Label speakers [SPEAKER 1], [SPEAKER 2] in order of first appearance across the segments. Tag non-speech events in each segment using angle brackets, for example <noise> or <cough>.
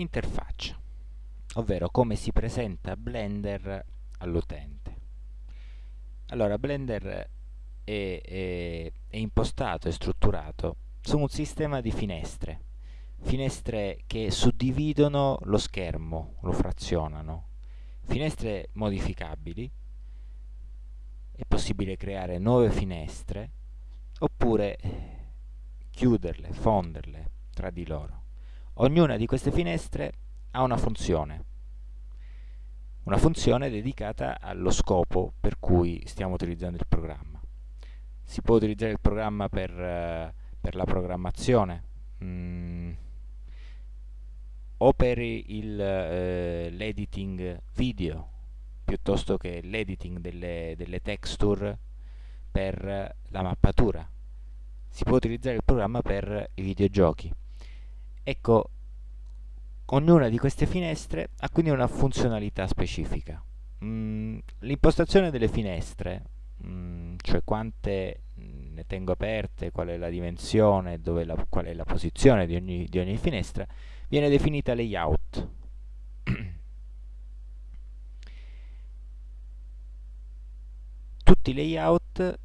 [SPEAKER 1] interfaccia, ovvero come si presenta Blender all'utente. Allora, Blender è, è, è impostato e strutturato su un sistema di finestre, finestre che suddividono lo schermo, lo frazionano, finestre modificabili, è possibile creare nuove finestre oppure chiuderle, fonderle tra di loro. Ognuna di queste finestre ha una funzione, una funzione dedicata allo scopo per cui stiamo utilizzando il programma. Si può utilizzare il programma per, uh, per la programmazione mm, o per uh, l'editing video piuttosto che l'editing delle, delle texture per la mappatura. Si può utilizzare il programma per i videogiochi. Ecco, ognuna di queste finestre ha quindi una funzionalità specifica. Mm, L'impostazione delle finestre, mm, cioè quante mm, ne tengo aperte, qual è la dimensione, la, qual è la posizione di ogni, di ogni finestra, viene definita layout. <clears throat> Tutti i layout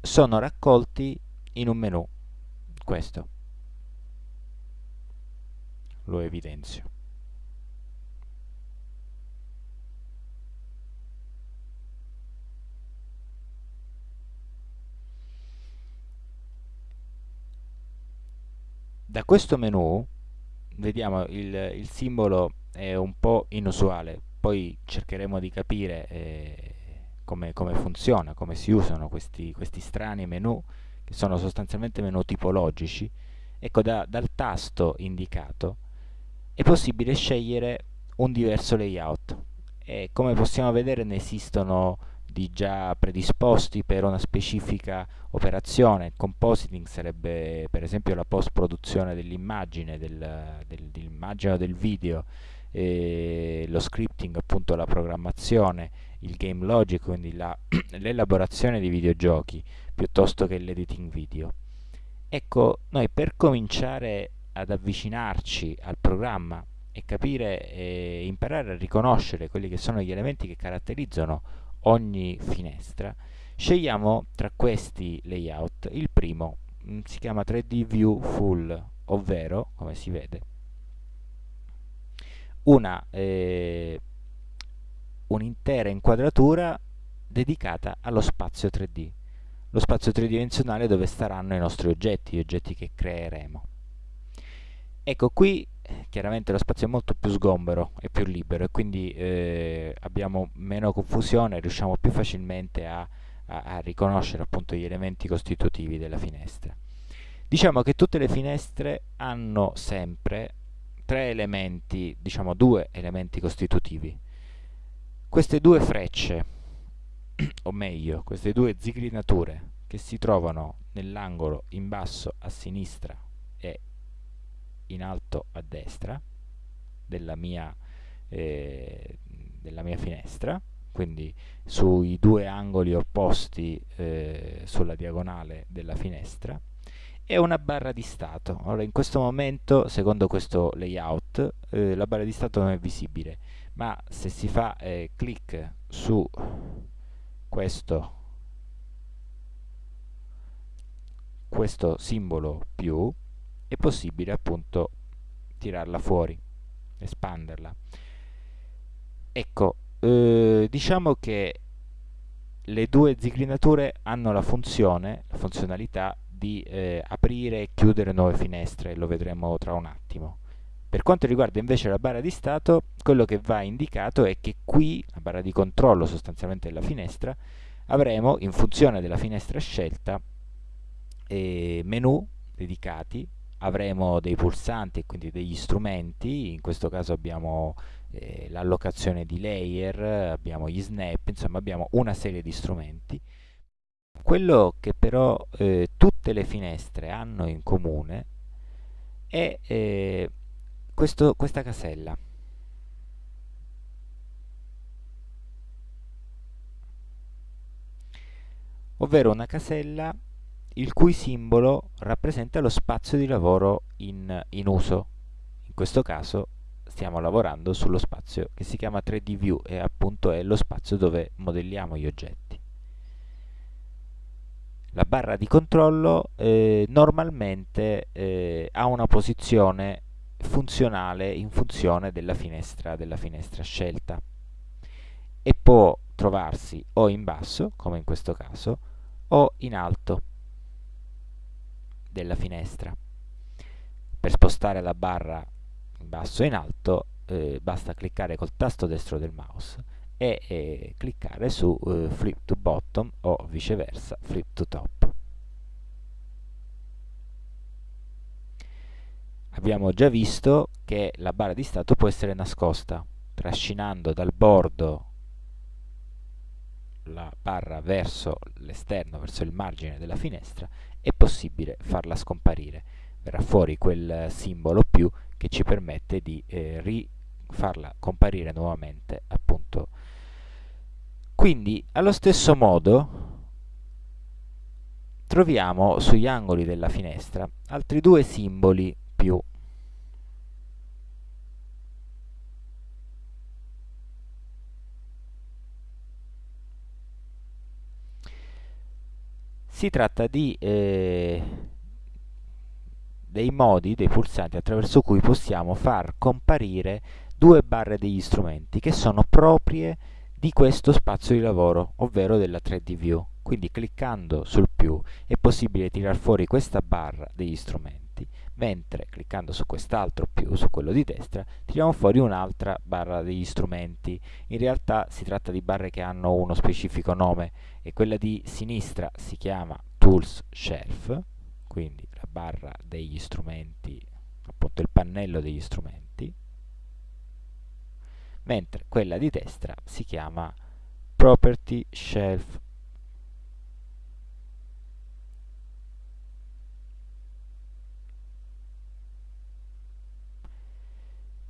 [SPEAKER 1] sono raccolti in un menu, questo lo evidenzio. Da questo menu vediamo il, il simbolo è un po' inusuale, poi cercheremo di capire eh, come, come, funziona, come si usano questi, questi strani menu che sono sostanzialmente menu tipologici. Ecco, da, dal tasto indicato è possibile scegliere un diverso layout e come possiamo vedere ne esistono di già predisposti per una specifica operazione. Compositing sarebbe per esempio la post produzione dell'immagine, del, del, dell'immagine o del video, lo scripting appunto la programmazione, il game logic, quindi <clears throat> l'elaborazione di videogiochi piuttosto che l'editing video. Ecco, noi per cominciare ad avvicinarci al programma e capire e imparare a riconoscere quelli che sono gli elementi che caratterizzano ogni finestra, scegliamo tra questi layout il primo, mm, si chiama 3D View Full, ovvero, come si vede, una eh, un'intera inquadratura dedicata allo spazio 3D, lo spazio tridimensionale dove staranno i nostri oggetti, gli oggetti che creeremo. Ecco, qui chiaramente lo spazio è molto più sgombero e più libero e quindi eh, abbiamo meno confusione, riusciamo più facilmente a, a, a riconoscere appunto gli elementi costitutivi della finestra. Diciamo che tutte le finestre hanno sempre tre elementi, diciamo due elementi costitutivi. Queste due frecce, o meglio, queste due zigrinature che si trovano nell'angolo in basso a sinistra e in alto a destra della mia, eh, della mia finestra, quindi sui due angoli opposti eh, sulla diagonale della finestra, e una barra di stato. Allora, in questo momento, secondo questo layout, eh, la barra di stato non è visibile, ma se si fa eh, clic su questo, questo simbolo più, è possibile appunto tirarla fuori, espanderla. Ecco, eh, diciamo che le due zigrinature hanno la funzione, la funzionalità di eh, aprire e chiudere nuove finestre, lo vedremo tra un attimo. Per quanto riguarda invece la barra di stato, quello che va indicato è che qui, la barra di controllo sostanzialmente della finestra, avremo in funzione della finestra scelta eh, menu dedicati avremo dei pulsanti e quindi degli strumenti, in questo caso abbiamo eh, l'allocazione di layer, abbiamo gli snap, insomma abbiamo una serie di strumenti. Quello che però eh, tutte le finestre hanno in comune è eh, questo, questa casella. ovvero una casella il cui simbolo rappresenta lo spazio di lavoro in, in uso, in questo caso stiamo lavorando sullo spazio che si chiama 3D View e appunto è lo spazio dove modelliamo gli oggetti. La barra di controllo eh, normalmente eh, ha una posizione funzionale in funzione della finestra, della finestra scelta e può trovarsi o in basso, come in questo caso, o in alto della finestra. Per spostare la barra in basso e in alto eh, basta cliccare col tasto destro del mouse e eh, cliccare su eh, flip to bottom o viceversa flip to top. Abbiamo già visto che la barra di stato può essere nascosta trascinando dal bordo la barra verso l'esterno, verso il margine della finestra, è possibile farla scomparire. Verrà fuori quel simbolo più che ci permette di eh, farla comparire nuovamente appunto quindi allo stesso modo troviamo sugli angoli della finestra altri due simboli più si tratta di eh, dei modi, dei pulsanti attraverso cui possiamo far comparire due barre degli strumenti che sono proprie di questo spazio di lavoro, ovvero della 3D View. Quindi cliccando sul più è possibile tirar fuori questa barra degli strumenti, mentre cliccando su quest'altro più, su quello di destra, tiriamo fuori un'altra barra degli strumenti. In realtà si tratta di barre che hanno uno specifico nome e quella di sinistra si chiama Tools Shelf, quindi la barra degli strumenti, appunto il pannello degli strumenti, mentre quella di destra si chiama Property Shelf.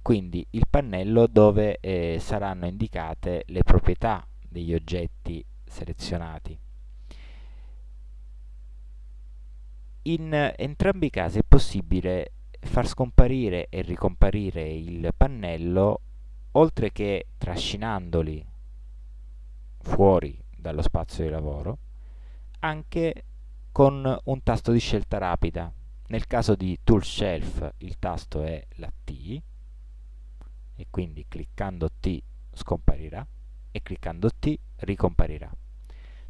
[SPEAKER 1] Quindi il pannello dove eh, saranno indicate le proprietà degli oggetti selezionati. In entrambi i casi è possibile far scomparire e ricomparire il pannello oltre che trascinandoli fuori dallo spazio di lavoro anche con un tasto di scelta rapida nel caso di tool shelf il tasto è la T e quindi cliccando T scomparirà e cliccando T ricomparirà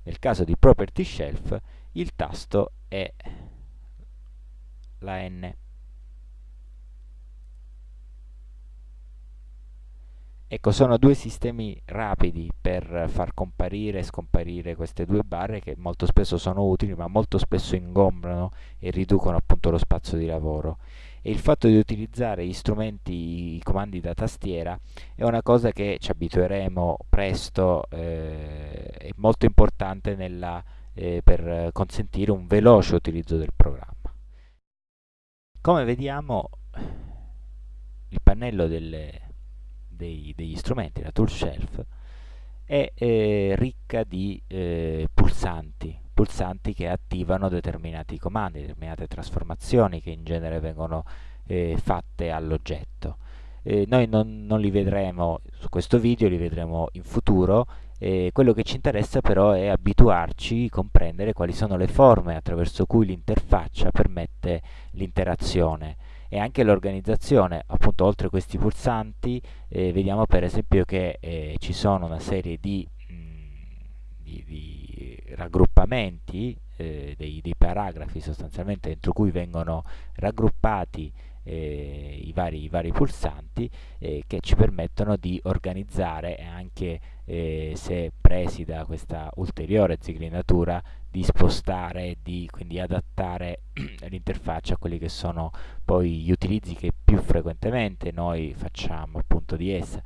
[SPEAKER 1] nel caso di property shelf il tasto è la N. Ecco, sono due sistemi rapidi per far comparire e scomparire queste due barre che molto spesso sono utili, ma molto spesso ingombrano e riducono appunto lo spazio di lavoro. E il fatto di utilizzare gli strumenti, i comandi da tastiera, è una cosa che ci abitueremo presto, eh, è molto importante nella, eh, per consentire un veloce utilizzo del programma. Come vediamo il pannello delle, dei, degli strumenti, la tool shelf, è eh, ricca di eh, pulsanti, pulsanti che attivano determinati comandi, determinate trasformazioni che in genere vengono eh, fatte all'oggetto. Eh, noi non, non, li vedremo su questo video, li vedremo in futuro. quello che ci interessa però è abituarci, comprendere quali sono le forme attraverso cui l'interfaccia permette l'interazione e anche l'organizzazione. Appunto, oltre a questi pulsanti, eh, vediamo per esempio che eh, ci sono una serie di, mh, mm, di, di raggruppamenti, eh, dei, dei paragrafi sostanzialmente dentro cui vengono raggruppati eh, i, vari, i, vari, pulsanti eh, che ci permettono di organizzare anche eh, se presi da questa ulteriore zigrinatura di spostare di quindi adattare <clears throat> l'interfaccia a quelli che sono poi gli utilizzi che più frequentemente noi facciamo appunto di essa.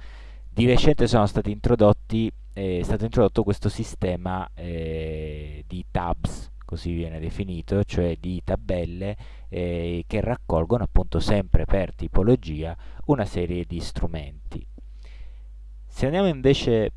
[SPEAKER 1] Di recente sono stati introdotti, è stato introdotto questo sistema eh, di tabs così viene definito, cioè di tabelle eh, che raccolgono appunto sempre per tipologia una serie di strumenti. Se andiamo invece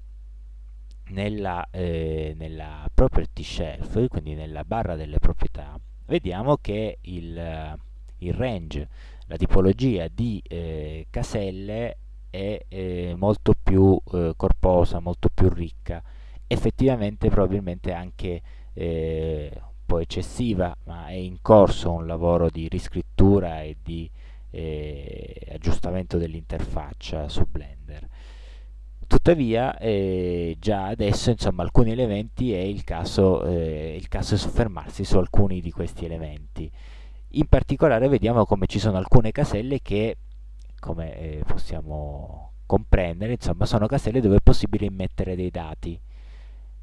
[SPEAKER 1] nella, eh, nella property shelf, quindi nella barra delle proprietà, vediamo che il, il range, la tipologia di eh, caselle è eh, molto più eh, corposa, molto più ricca, effettivamente probabilmente anche eh, un po' eccessiva, ma è in corso un lavoro di riscrittura e di eh, aggiustamento dell'interfaccia su Blender. Tuttavia, eh, già adesso, insomma, alcuni elementi è il caso, eh, il caso di soffermarsi su alcuni di questi elementi. In particolare vediamo come ci sono alcune caselle che, come eh, possiamo comprendere, insomma, sono caselle dove è possibile immettere dei dati.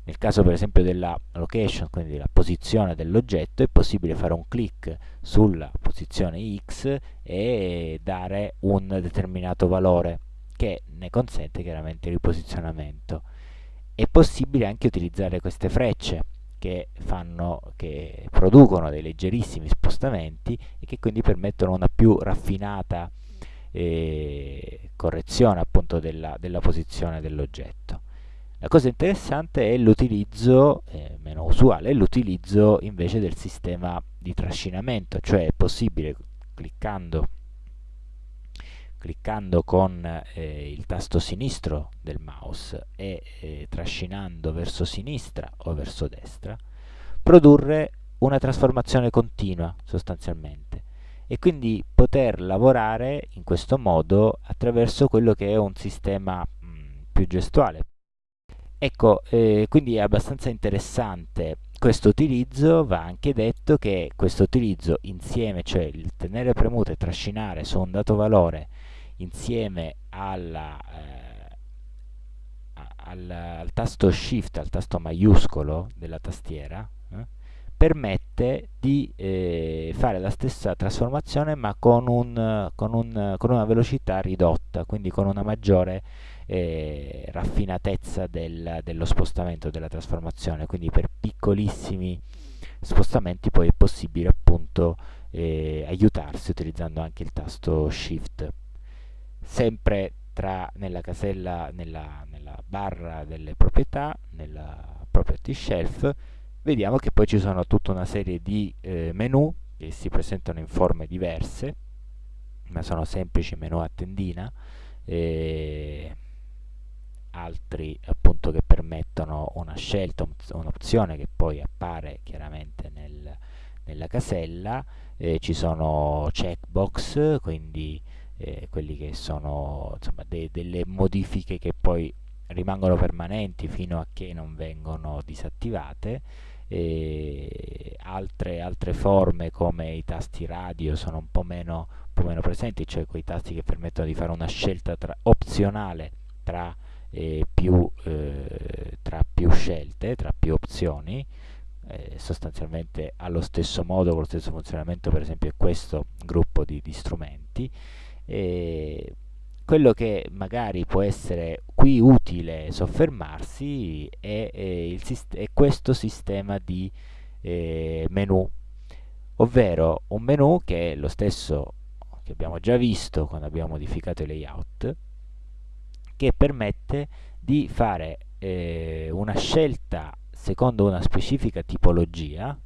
[SPEAKER 1] Nel caso per esempio della location, quindi della posizione dell'oggetto, è possibile fare un clic sulla posizione X e dare un determinato valore che ne consente chiaramente il riposizionamento. È possibile anche utilizzare queste frecce che, fanno, che producono dei leggerissimi spostamenti e che quindi permettono una più raffinata eh, correzione appunto della, della posizione dell'oggetto. La cosa interessante è l'utilizzo, eh, meno usuale, è l'utilizzo invece del sistema di trascinamento, cioè è possibile cliccando cliccando con eh, il tasto sinistro del mouse e eh, trascinando verso sinistra o verso destra, produrre una trasformazione continua sostanzialmente e quindi poter lavorare in questo modo attraverso quello che è un sistema mh, più gestuale. Ecco, eh, quindi è abbastanza interessante questo utilizzo, va anche detto che questo utilizzo insieme, cioè il tenere premuto e trascinare su un dato valore insieme alla, eh, al, al, tasto shift, al tasto maiuscolo della tastiera, eh, permette di eh, fare la stessa trasformazione ma con, un, con, un, con, una velocità ridotta, quindi con una maggiore eh, raffinatezza del, dello spostamento della trasformazione, quindi per piccolissimi spostamenti poi è possibile appunto eh, aiutarsi utilizzando anche il tasto shift. Sempre tra, nella casella, nella, nella barra delle proprietà, nella property shelf, vediamo che poi ci sono tutta una serie di eh, menu che si presentano in forme diverse, ma sono semplici menu a tendina, e altri appunto che permettono una scelta, un'opzione che poi appare chiaramente nel, nella casella, eh, ci sono checkbox, quindi eh, quelli che sono insomma, de delle modifiche che poi rimangono permanenti fino a che non vengono disattivate altre, altre forme come i tasti radio sono un po' meno, un po meno presenti, cioè quei tasti che permettono di fare una scelta tra, opzionale tra, eh, più, eh, tra più scelte, tra più opzioni, eh, sostanzialmente allo stesso modo, con lo stesso funzionamento per esempio è questo gruppo di, di strumenti e quello che magari può essere qui utile soffermarsi è, è, è questo sistema di eh, menu, ovvero un menu che è lo stesso che abbiamo già visto quando abbiamo modificato i layout, che permette di fare eh, una scelta secondo una specifica tipologia,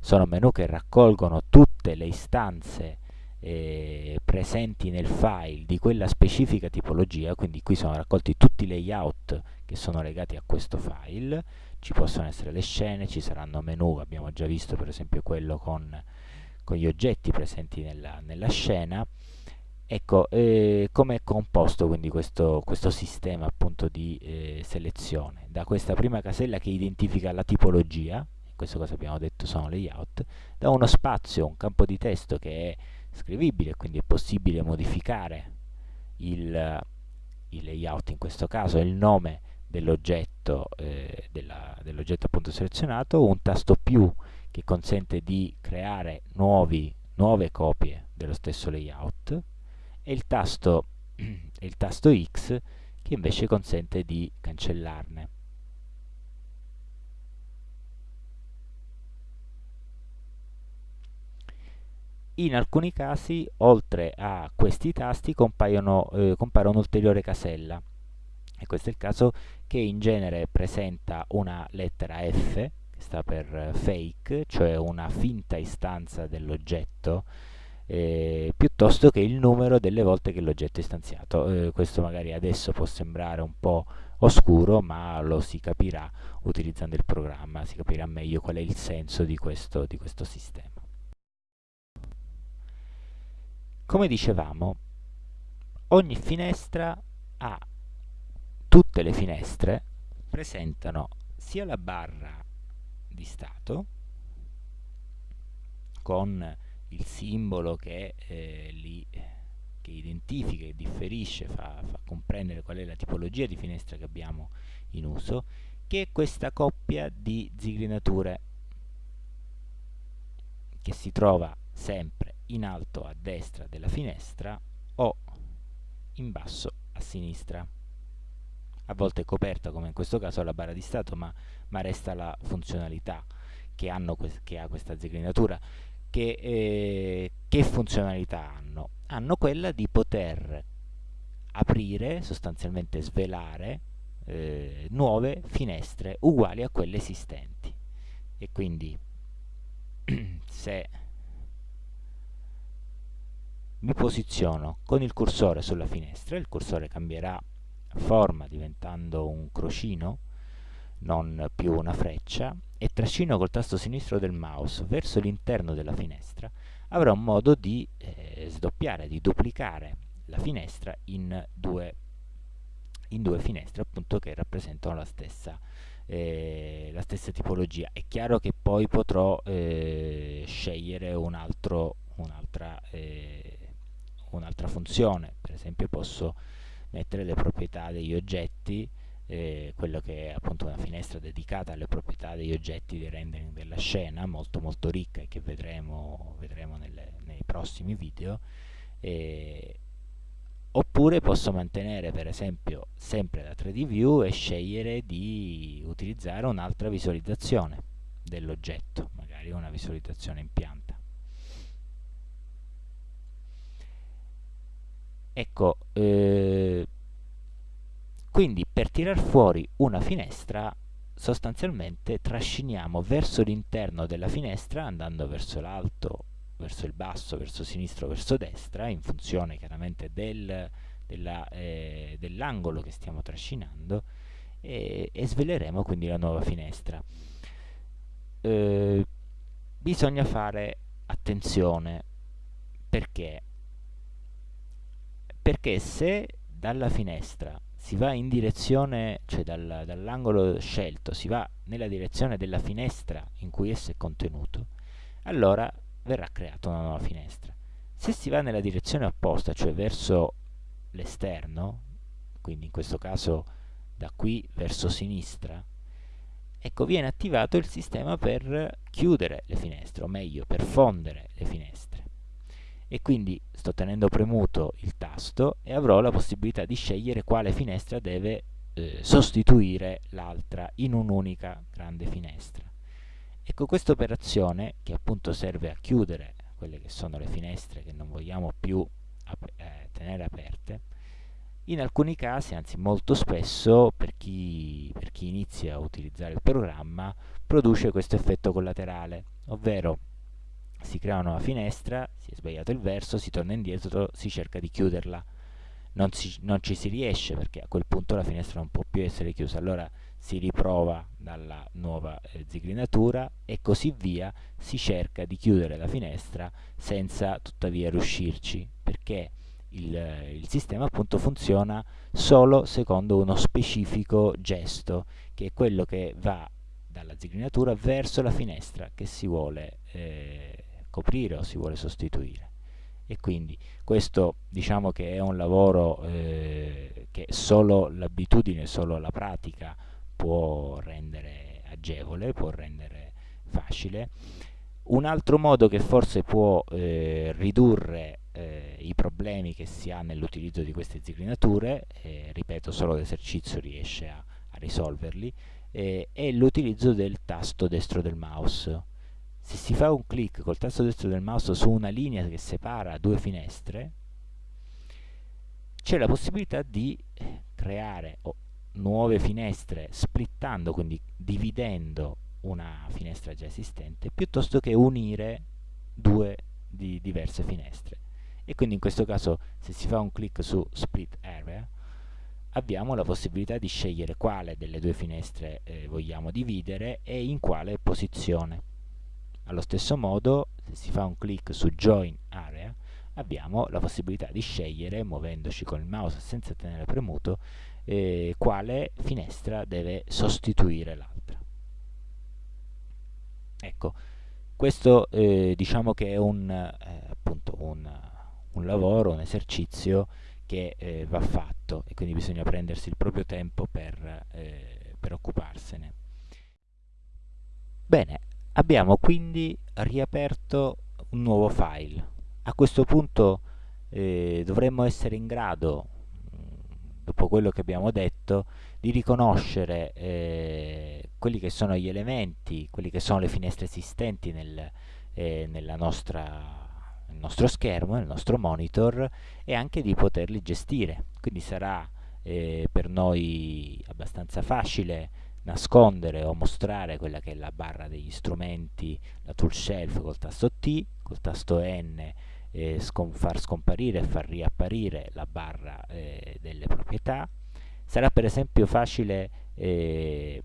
[SPEAKER 1] sono menu che raccolgono tutte le istanze eh, presenti nel file di quella specifica tipologia, quindi qui sono raccolti tutti i layout che sono legati a questo file, ci possono essere le scene, ci saranno menu, abbiamo già visto per esempio quello con, con gli oggetti presenti nella, nella scena, Ecco, eh, come è composto quindi questo, questo sistema appunto di eh, selezione? Da questa prima casella che identifica la tipologia, in questo caso abbiamo detto sono layout, da uno spazio, un campo di testo che è scrivibile, quindi è possibile modificare il, il layout, in questo caso il nome dell'oggetto eh, dell'oggetto appunto selezionato, un tasto più che consente di creare nuovi, nuove copie dello stesso layout e il tasto, <clears throat> il tasto X che invece consente di cancellarne. In alcuni casi oltre a questi tasti compaiono, eh, compare un'ulteriore casella e questo è il caso che in genere presenta una lettera F che sta per fake, cioè una finta istanza dell'oggetto eh, piuttosto che il numero delle volte che l'oggetto è istanziato. Eh, questo magari adesso può sembrare un po' oscuro, ma lo si capirà utilizzando il programma, si capirà meglio qual è il senso di questo, di questo sistema. Come dicevamo, ogni finestra ha tutte le finestre presentano sia la barra di stato con il simbolo che eh, li che identifica e differisce, fa, fa comprendere qual è la tipologia di finestra che abbiamo in uso, che è questa coppia di zigrinature che si trova sempre in alto a destra della finestra o in basso a sinistra. A volte è coperta, come in questo caso, la barra di stato, ma, ma resta la funzionalità che, che ha questa zigrinatura. Che, eh, che funzionalità hanno? Hanno quella di poter aprire, sostanzialmente svelare, eh, nuove finestre uguali a quelle esistenti. E quindi <clears throat> se mi posiziono con il cursore sulla finestra, il cursore cambierà forma diventando un crocino, non più una freccia, e trascino col tasto sinistro del mouse verso l'interno della finestra, avrò un modo di eh, sdoppiare, di duplicare la finestra in due, in due finestre appunto che rappresentano la stessa, eh, la stessa tipologia. È chiaro che poi potrò eh, scegliere un'altra un eh, un'altra funzione, per esempio posso mettere le proprietà degli oggetti, eh, quello che è appunto una finestra dedicata alle proprietà degli oggetti di rendering della scena, molto molto ricca e che vedremo, vedremo nelle, nei prossimi video, eh, oppure posso mantenere per esempio sempre la 3D view e scegliere di utilizzare un'altra visualizzazione dell'oggetto, magari una visualizzazione in pianta. Ecco, eh, quindi per tirar fuori una finestra sostanzialmente trasciniamo verso l'interno della finestra andando verso l'alto, verso il basso, verso sinistro, verso destra in funzione chiaramente del, eh, dell'angolo che stiamo trascinando e, e, sveleremo quindi la nuova finestra. Eh, bisogna fare attenzione perché perché se dalla finestra si va in direzione, cioè dal, dall'angolo scelto, si va nella direzione della finestra in cui esso è contenuto, allora verrà creata una nuova finestra. Se si va nella direzione opposta, cioè verso l'esterno, quindi in questo caso da qui verso sinistra, ecco viene attivato il sistema per chiudere le finestre, o meglio per fondere le finestre e quindi sto tenendo premuto il tasto e avrò la possibilità di scegliere quale finestra deve eh, sostituire l'altra in un'unica grande finestra. Ecco questa operazione che appunto serve a chiudere quelle che sono le finestre che non vogliamo più ap eh, tenere aperte, in alcuni casi, anzi molto spesso, per chi, per chi inizia a utilizzare il programma, produce questo effetto collaterale, ovvero si crea una nuova finestra, si è sbagliato il verso, si torna indietro, si cerca di chiuderla. Non, si, non, ci si riesce perché a quel punto la finestra non può più essere chiusa, allora si riprova dalla nuova eh, zigrinatura e così via, si cerca di chiudere la finestra senza tuttavia riuscirci, perché il, il sistema appunto funziona solo secondo uno specifico gesto, che è quello che va dalla zigrinatura verso la finestra che si vuole eh, coprire o si vuole sostituire e quindi questo diciamo che è un lavoro eh, che solo l'abitudine, solo la pratica può rendere agevole, può rendere facile. Un altro modo che forse può eh, ridurre eh, i problemi che si ha nell'utilizzo di queste zigrinature, ripeto solo l'esercizio riesce a, a risolverli, eh, è l'utilizzo del tasto destro del mouse se si fa un clic col tasto destro del mouse su una linea che separa due finestre c'è la possibilità di creare oh, nuove finestre splittando, quindi dividendo una finestra già esistente, piuttosto che unire due di diverse finestre. E quindi in questo caso se si fa un clic su split area abbiamo la possibilità di scegliere quale delle due finestre eh, vogliamo dividere e in quale posizione allo stesso modo se si fa un clic su join area abbiamo la possibilità di scegliere muovendoci con il mouse senza tenere premuto eh, quale finestra deve sostituire l'altra ecco questo eh, diciamo che è un, eh, appunto un, un, lavoro, un esercizio che eh, va fatto e quindi bisogna prendersi il proprio tempo per, eh, per occuparsene. Bene, abbiamo quindi riaperto un nuovo file. A questo punto eh, dovremmo essere in grado, dopo quello che abbiamo detto, di riconoscere eh, quelli che sono gli elementi, quelli che sono le finestre esistenti nel, eh, nostra, nel nostro schermo, nel nostro monitor e anche di poterli gestire. Quindi sarà eh, per noi abbastanza facile nascondere o mostrare quella che è la barra degli strumenti, la tool shelf col tasto T, col tasto N eh, scom far scomparire e far riapparire la barra eh, delle proprietà, sarà per esempio facile eh,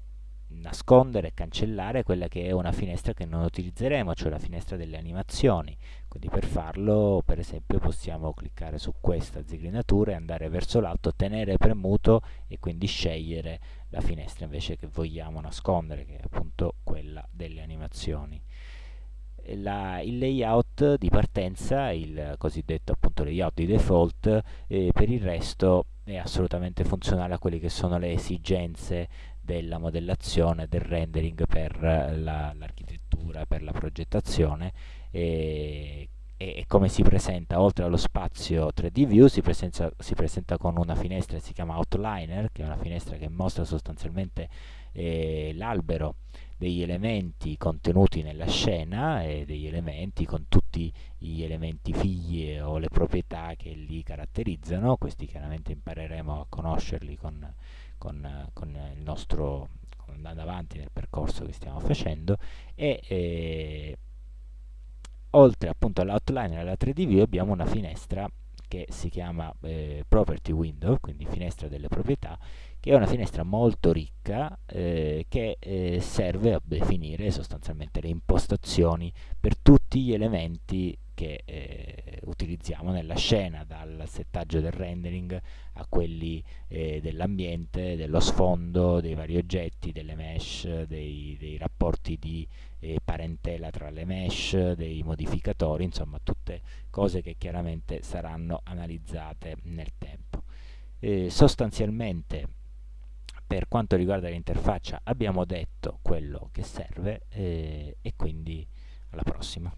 [SPEAKER 1] nascondere e cancellare quella che è una finestra che non utilizzeremo, cioè la finestra delle animazioni. Quindi per farlo, per esempio, possiamo cliccare su questa zigrinatura e andare verso l'alto, tenere premuto e quindi scegliere la finestra invece che vogliamo nascondere, che è appunto quella delle animazioni. La, il layout di partenza, il cosiddetto appunto layout di default, eh, per il resto è assolutamente funzionale a quelle che sono le esigenze della modellazione, del rendering per l'architettura, la, per la progettazione e, e, come si presenta oltre allo spazio 3D view si presenta, si presenta con una finestra che si chiama outliner che è una finestra che mostra sostanzialmente eh, l'albero degli elementi contenuti nella scena e degli elementi con tutti gli elementi figli o le proprietà che li caratterizzano, questi chiaramente impareremo a conoscerli con, con, con il nostro andando avanti nel percorso che stiamo facendo e eh, oltre appunto all'outline e alla 3D view abbiamo una finestra che si chiama eh, property window quindi finestra delle proprietà che è una finestra molto ricca eh, che eh, serve a definire sostanzialmente le impostazioni per tutti gli elementi che eh, utilizziamo nella scena, dal settaggio del rendering a quelli eh, dell'ambiente, dello sfondo, dei vari oggetti, delle mesh, dei, dei rapporti di eh, parentela tra le mesh, dei modificatori, insomma tutte cose che chiaramente saranno analizzate nel tempo. Eh, sostanzialmente per quanto riguarda l'interfaccia abbiamo detto quello che serve eh, e quindi alla prossima.